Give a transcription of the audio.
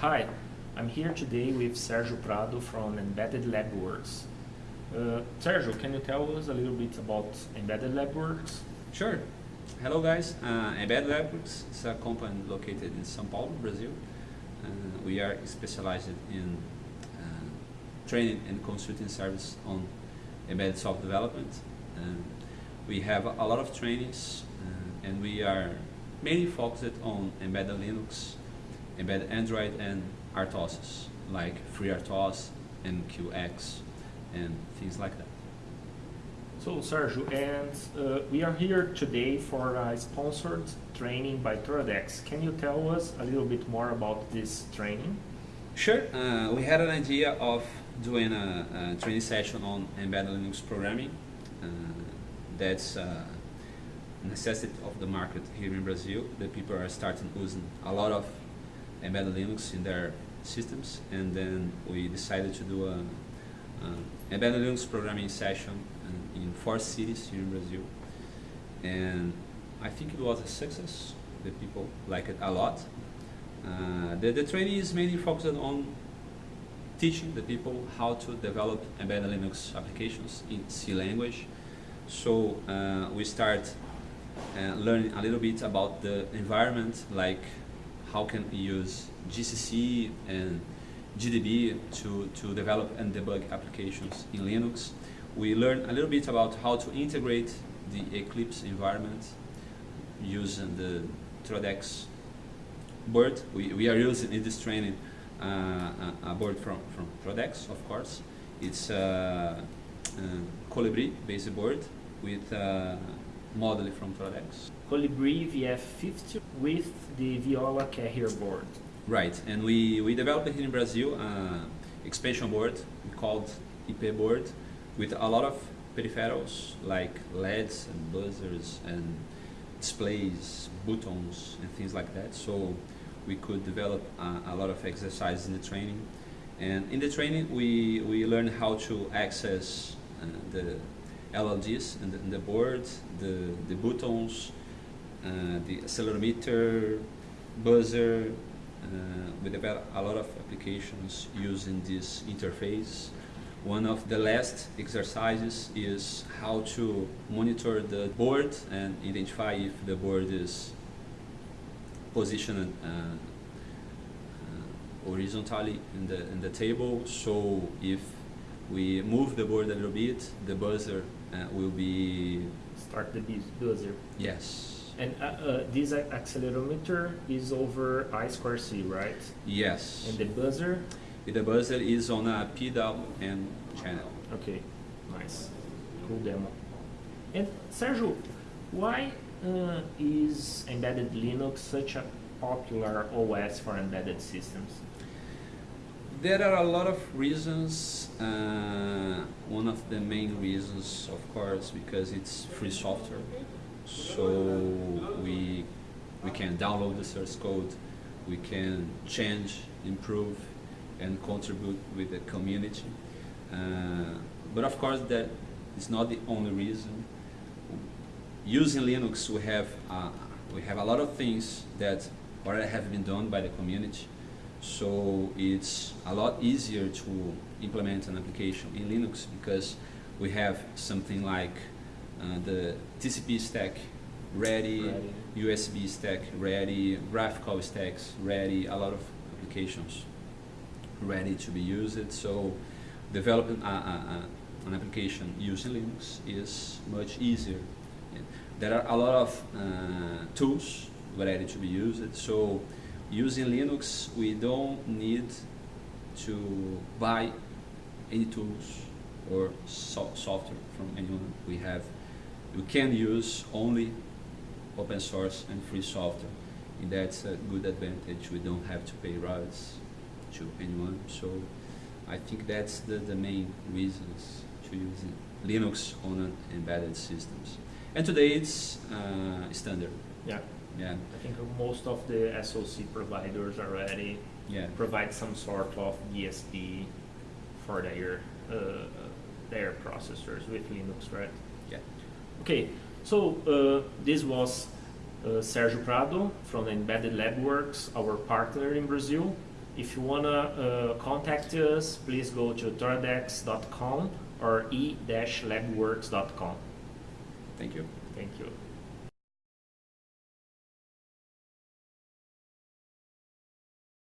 Hi, I'm here today with Sergio Prado from Embedded LabWorks. Uh, Sergio, can you tell us a little bit about Embedded LabWorks? Sure. Hello guys, uh, Embedded LabWorks is a company located in São Paulo, Brazil. Uh, we are specialized in uh, training and consulting service on embedded software development. Um, we have a lot of trainings uh, and we are mainly focused on embedded Linux, embedded Android and RTOSes like FreeRTOS, MQX and things like that. So Sergio, and uh, we are here today for a sponsored training by Toradex. Can you tell us a little bit more about this training? Sure. Uh, we had an idea of doing a, a training session on embedded Linux programming. Uh, that's a necessity of the market here in Brazil. The people are starting using a lot of embedded Linux in their systems, and then we decided to do a, a embedded Linux programming session in four cities here in Brazil. And I think it was a success. The people like it a lot. Uh, the, the training is mainly focused on teaching the people how to develop embedded Linux applications in C language. So uh, we start uh, learning a little bit about the environment, like how can we use GCC and GDB to, to develop and debug applications in Linux we learned a little bit about how to integrate the Eclipse environment using the Toradex board. We, we are using in this training uh, a, board from, from Toradex, of course. It's a, a Colibri based board with a model from Toradex. Colibri VF50 with the Viola carrier board. Right, and we, we developed here in Brazil an expansion board called IP board with a lot of peripherals like LEDs and buzzers and displays, buttons and things like that. So we could develop a, a lot of exercises in the training. And in the training, we, we learn how to access uh, the LEDs in the, in the board, the, the buttons, uh, the accelerometer, buzzer. Uh, we develop a lot of applications using this interface one of the last exercises is how to monitor the board and identify if the board is positioned uh, uh, horizontally in the, in the table. So if we move the board a little bit, the buzzer uh, will be... Start the buzzer. Yes. And uh, uh, this accelerometer is over I square C, right? Yes. And the buzzer? The buzzer is on a PWM channel. Okay, nice. Cool demo. And Sergio, why uh, is embedded Linux such a popular OS for embedded systems? There are a lot of reasons. Uh, one of the main reasons, of course, because it's free software. So we we can download the source code, we can change, improve, and contribute with the community. Uh, but of course that is not the only reason. Using Linux we have, uh, we have a lot of things that already have been done by the community. So it's a lot easier to implement an application in Linux because we have something like uh, the TCP stack ready, ready, USB stack ready, graphical stacks ready, a lot of applications ready to be used. So developing a, a, a, an application using Linux is much easier. There are a lot of uh, tools ready to be used. So using Linux, we don't need to buy any tools or so software from anyone. We have, we can use only open source and free software. And that's a good advantage. We don't have to pay royalties to anyone. So I think that's the, the main reasons to use Linux on embedded systems. And today it's uh, standard. Yeah. Yeah. I think most of the SoC providers already yeah. provide some sort of DSP for their uh, their processors with Linux, right? Yeah. Okay, so uh, this was uh, Sergio Prado from Embedded LabWorks, our partner in Brazil. If you wanna uh, contact us, please go to toradex.com or e-labworks.com. Thank you. Thank you.